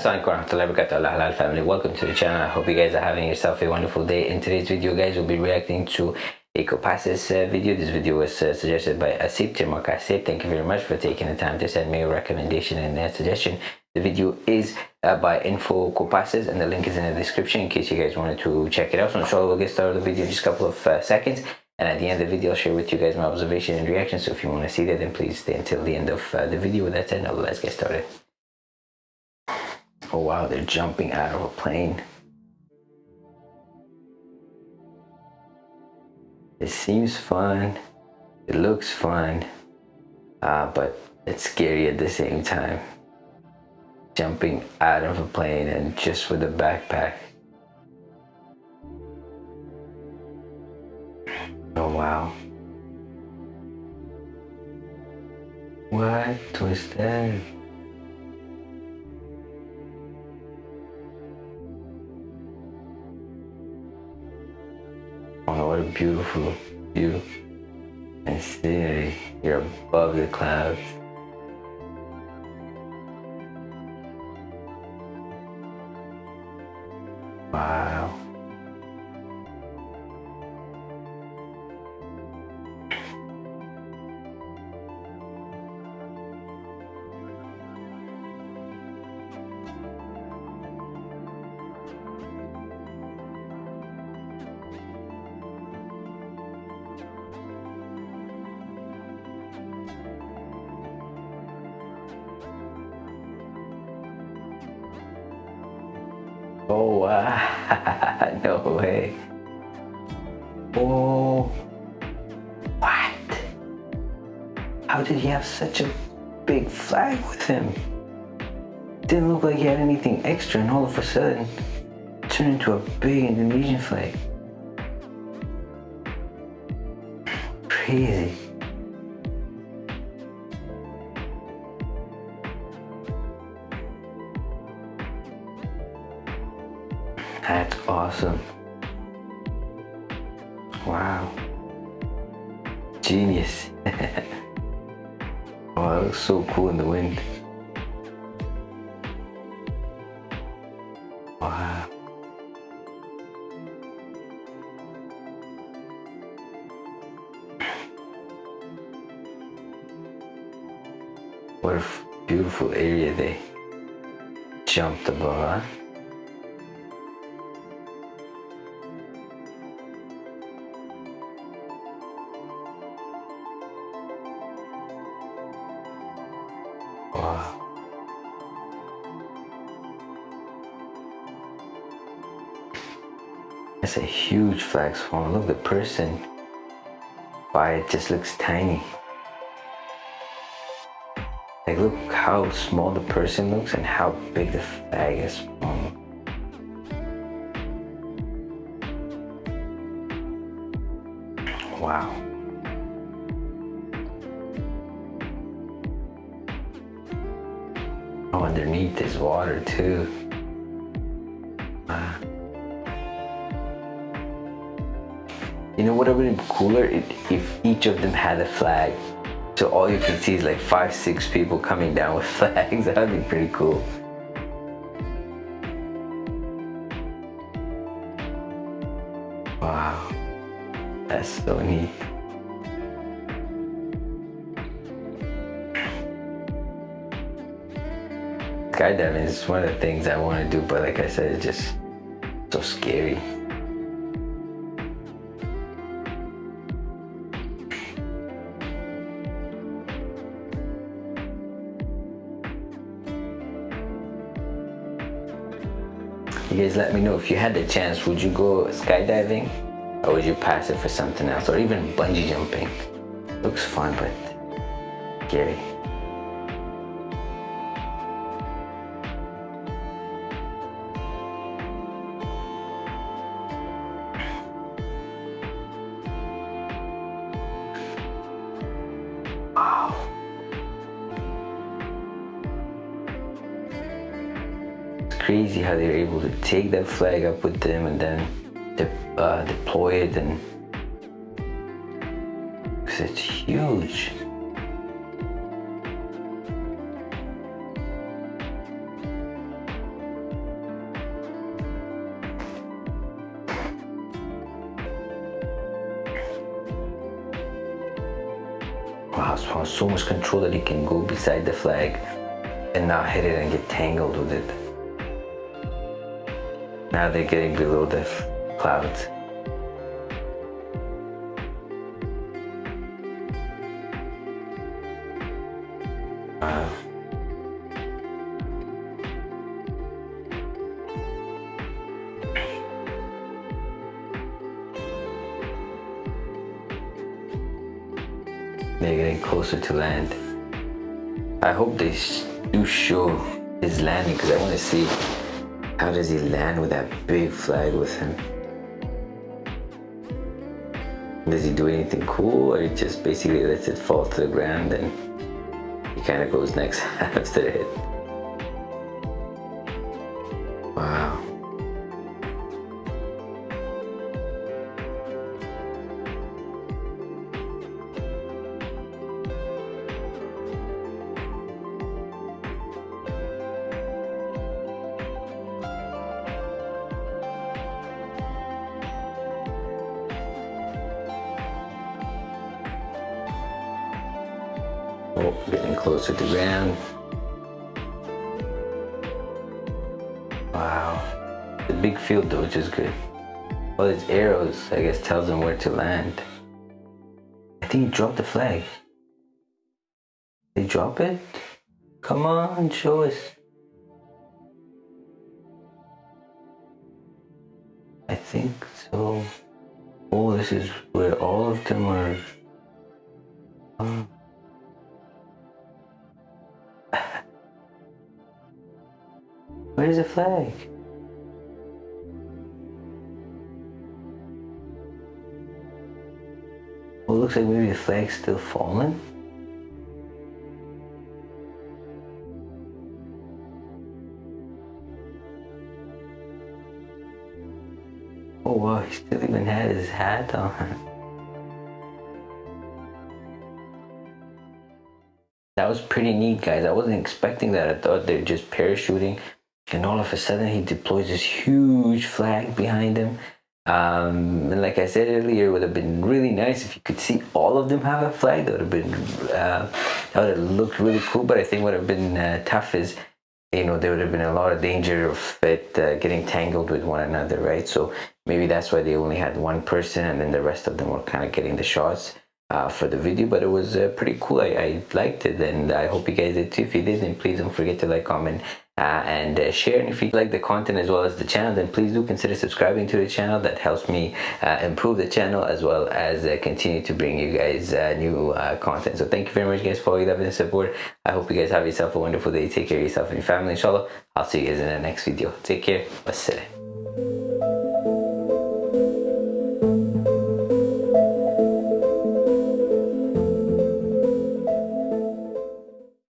Assalamualaikum family. Welcome to the channel. I hope you guys are having yourself a wonderful day. In today's video guys we'll be reacting to a Kopassus uh, video. This video was uh, suggested by Asip Timok Asip thank you very much for taking the time to send me a recommendation and a suggestion the video is uh, by Info Kopassus and the link is in the description in case you guys wanted to check it out so inshallah we'll get started with the video in just a couple of uh, seconds and at the end of the video I'll share with you guys my observation and reaction so if you want to see that then please stay until the end of uh, the video with that said now let's get started Oh wow, they're jumping out of a plane. It seems fun. It looks fun. Uh, but it's scary at the same time. Jumping out of a plane and just with a backpack. Oh wow. What was that? Oh, what a beautiful view. And see, you're above the clouds. Oh wow, ah, no way. Oh, what? How did he have such a big flag with him? Didn't look like he had anything extra and all of a sudden turned into a big Indonesian flag. Crazy. That's awesome. Wow. Genius. oh, that looks so cool in the wind. Wow. What a beautiful area they jumped above, huh? That's a huge flag swarm. Look, the person by it just looks tiny. Like, look how small the person looks and how big the flag is. Wow. Oh, underneath is water too. You know what would have been cooler if, if each of them had a flag. So all you can see is like five, six people coming down with flags. That would be pretty cool. Wow, that's so neat. skydiving is one of the things I want to do, but like I said, it's just so scary. You guys let me know if you had the chance, would you go skydiving or would you pass it for something else or even bungee jumping? Looks fun, but scary. Crazy how they were able to take that flag up with them and then de uh, deploy it and because it's huge. Wow, so, much control that he can go beside the flag and not hit it and get tangled with it. Now they're getting below the clouds. They're getting closer to land. I hope they do show his landing because I want to see how does he land with that big flag with him. Does he do anything cool or he just basically lets it fall to the ground and he kind of goes next after it? Wow. Oh, getting closer to ground. Wow. The big field though, which is good. All these arrows, I guess, tells them where to land. I think he dropped the flag. They drop it? Come on, show us. I think so. Oh, this is where all of them are. Oh. Where's the flag? Well, it looks like maybe the flag's still falling. Oh wow, he still even had his hat on. That was pretty neat, guys. I wasn't expecting that. I thought they're just parachuting. And all of a sudden, he deploys this huge flag behind him. Um, and like I said earlier, it would have been really nice if you could see all of them have a flag. That would have been, uh, that would have looked really cool. But I think what would have been uh, tough is, you know, there would have been a lot of danger of it uh, getting tangled with one another, right? So maybe that's why they only had one person and then the rest of them were kind of getting the shots uh, for the video but it was uh, pretty cool I, I, liked it and I hope you guys did too if you did then please don't forget to like comment uh, and uh, share and if you like the content as well as the channel then please do consider subscribing to the channel. That helps me uh, improve the channel as well as uh, continue to bring you guys new content. So thank you very much guys for all your love and support. I hope you guys have yourself a wonderful day. Take care of yourself and your family inshallah. I'll see you guys in the next video. Take care. Wassalam